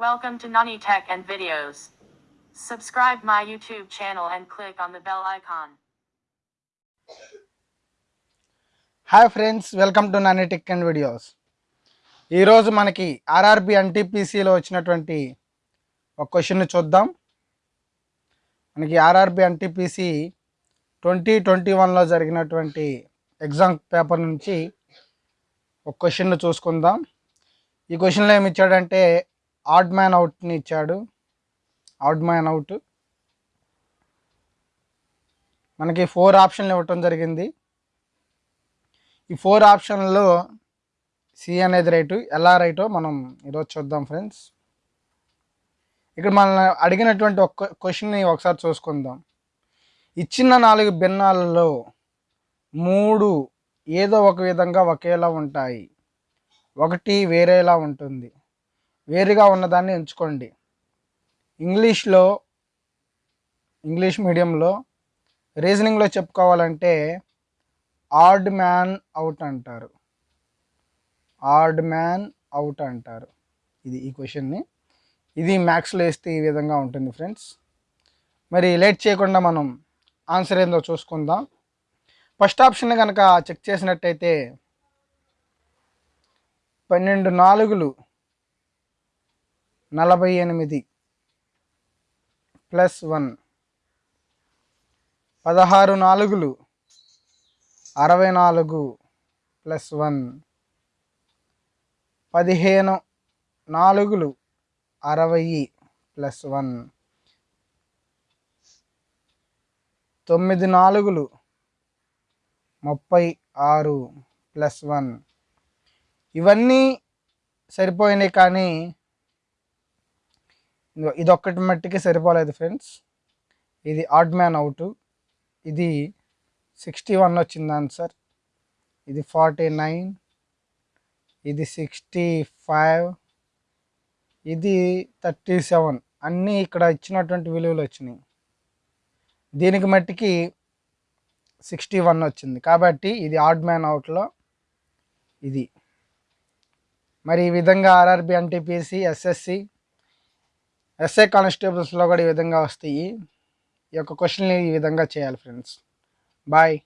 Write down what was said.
Welcome to Nani Tech and Videos. Subscribe my YouTube channel and click on the bell icon. Hi friends welcome to Nani tech and videos ఈరోజు మనకి RRB ఎన్టీపీసీలో వచ్చినటువంటి ఒక question చూద్దాం మనకి RRB NTPC twenty twenty వన్లో జరిగినటువంటి exam paper నుంచి ఒక క్వశ్చన్ చూసుకుందాం ఈ క్వశ్చన్లో ఏమి ఇచ్చాడంటే ఆడ్ మ్యాన్ అవుట్ని ఇచ్చాడు. Odd man out. మనకి ఫోర్ ఆప్షన్లు ఇవ్వటం జరిగింది. ఈ ఫోర్ ఆప్షన్లో సి అనేది రైటు ఎలా రైటో మనం ఈరోజు చూద్దాం ఫ్రెండ్స్. ఇక్కడ మన అడిగినటువంటి ఒక క్వశ్చన్ని ఒకసారి చూసుకుందాం. ఇచ్చిన నాలుగు భిన్నాలలో మూడు ఏదో ఒక విధంగా ఒకేలా ఉంటాయి. ఒకటి వేరేలా ఉంటుంది. వేరుగా ఉన్నదాన్ని ఎంచుకోండి. ఇంగ్లీష్లో ఇంగ్లీష్ మీడియంలో రీజనింగ్లో చెప్పుకోవాలంటే ఆర్డ్ మ్యాన్ అవుట్ అంటారు. ఆర్డ్ మ్యాన్ అవుట్ అంటారు. ఇది ఈ క్వశ్చన్ని. ఇది మ్యాథ్స్లో వేస్తే ఈ విధంగా ఉంటుంది ఫ్రెండ్స్. మరి లేట్ చేయకుండా మనం ఆన్సర్ ఏందో చూసుకుందాం. ఫస్ట్ ఆప్షన్ కనుక చెక్ చేసినట్టయితే పన్నెండు నాలుగులు నలభై ఎనిమిది ప్లస్ వన్. పదహారు నాలుగులు. అరవై నాలుగు ప్లస్ వన్. పదిహేను నాలుగులు. అరవై ప్లస్ వన్. తొమ్మిది నాలుగులు. ముప్పై ఆరు ప్లస్ వన్. ఇవన్నీ సరిపోయినాయి కానీ ఇదొక్కటి మట్టికి సరిపోలేదు ఫ్రెండ్స్ ఇది ఆడ్ మ్యాన్ అవుట్ ఇది సిక్స్టీ వన్ వచ్చింది ఆన్సర్ ఇది ఫార్టీ నైన్ ఇది సిక్స్టీ ఫైవ్ ఇది థర్టీ సెవెన్ అన్నీ ఇక్కడ ఇచ్చినటువంటి విలువలు వచ్చినాయి. దీనికి మట్టికి సిక్స్టీ వన్ వచ్చింది. కాబట్టి ఇది ఆడ్ మ్యాన్ అవుట్లో ఇది. మరి ఈ విధంగా ఆర్ఆర్బి ఎన్టీపీసీ ఎస్ఎస్సి ఎస్ఐ కానిస్టేబుల్స్లో కూడా ఈ విధంగా వస్తాయి. ఈ యొక్క క్వశ్చన్ని ఈ విధంగా చేయాలి ఫ్రెండ్స్. బాయ్.